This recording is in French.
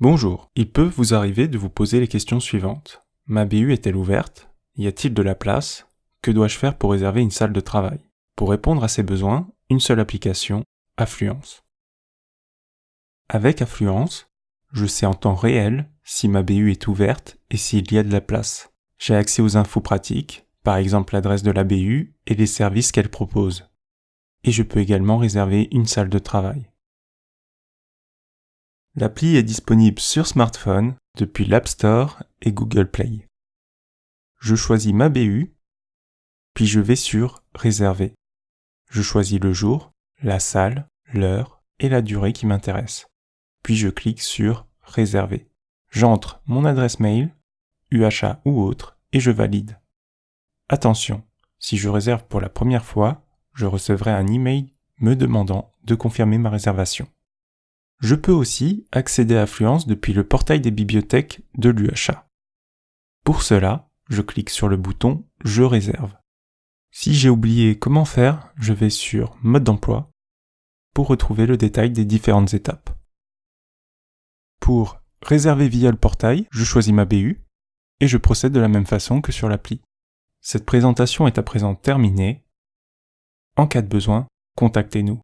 Bonjour, il peut vous arriver de vous poser les questions suivantes. Ma BU est-elle ouverte? Y a-t-il de la place? Que dois-je faire pour réserver une salle de travail? Pour répondre à ces besoins, une seule application, Affluence. Avec Affluence, je sais en temps réel si ma BU est ouverte et s'il y a de la place. J'ai accès aux infos pratiques, par exemple l'adresse de la BU et les services qu'elle propose. Et je peux également réserver une salle de travail. L'appli est disponible sur smartphone depuis l'App Store et Google Play. Je choisis ma BU, puis je vais sur Réserver. Je choisis le jour, la salle, l'heure et la durée qui m'intéresse. Puis je clique sur Réserver. J'entre mon adresse mail, UHA ou autre, et je valide. Attention, si je réserve pour la première fois, je recevrai un email me demandant de confirmer ma réservation. Je peux aussi accéder à Affluence depuis le portail des bibliothèques de l'UHA. Pour cela, je clique sur le bouton Je réserve. Si j'ai oublié comment faire, je vais sur Mode d'emploi pour retrouver le détail des différentes étapes. Pour réserver via le portail, je choisis ma BU et je procède de la même façon que sur l'appli. Cette présentation est à présent terminée. En cas de besoin, contactez-nous.